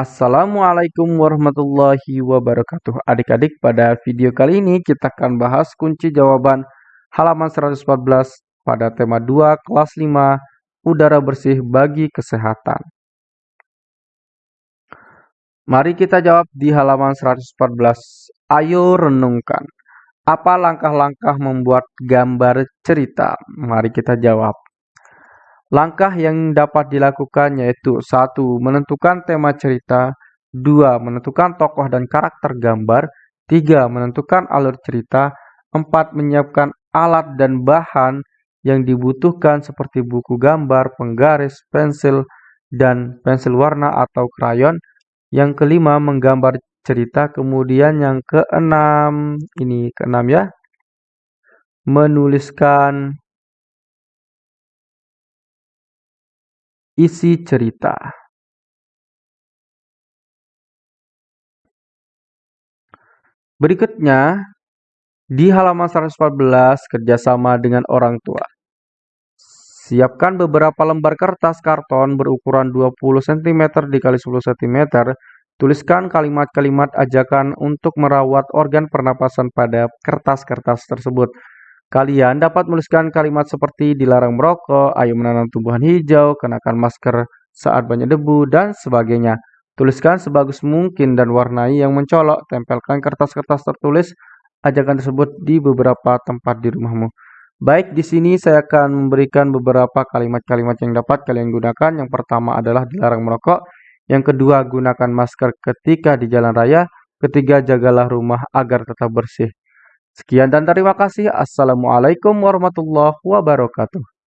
Assalamualaikum warahmatullahi wabarakatuh. Adik-adik, pada video kali ini kita akan bahas kunci jawaban halaman 114 pada tema 2 kelas 5 udara bersih bagi kesehatan. Mari kita jawab di halaman 114. Ayo renungkan. Apa langkah-langkah membuat gambar cerita? Mari kita jawab. Langkah yang dapat dilakukan yaitu satu Menentukan tema cerita dua Menentukan tokoh dan karakter gambar tiga Menentukan alur cerita empat Menyiapkan alat dan bahan yang dibutuhkan seperti buku gambar, penggaris, pensil, dan pensil warna atau krayon. Yang kelima, menggambar cerita. Kemudian yang keenam, ini keenam ya, menuliskan Isi cerita Berikutnya, di halaman 114, kerjasama dengan orang tua. Siapkan beberapa lembar kertas karton berukuran 20 cm x 10 cm. Tuliskan kalimat-kalimat ajakan untuk merawat organ pernapasan pada kertas-kertas tersebut. Kalian dapat menuliskan kalimat seperti dilarang merokok, ayo menanam tumbuhan hijau, kenakan masker saat banyak debu, dan sebagainya. Tuliskan sebagus mungkin dan warnai yang mencolok. Tempelkan kertas-kertas tertulis ajakan tersebut di beberapa tempat di rumahmu. Baik, di sini saya akan memberikan beberapa kalimat-kalimat yang dapat kalian gunakan. Yang pertama adalah dilarang merokok. Yang kedua, gunakan masker ketika di jalan raya. Ketiga, jagalah rumah agar tetap bersih. Sekian dan terima kasih. Assalamualaikum warahmatullahi wabarakatuh.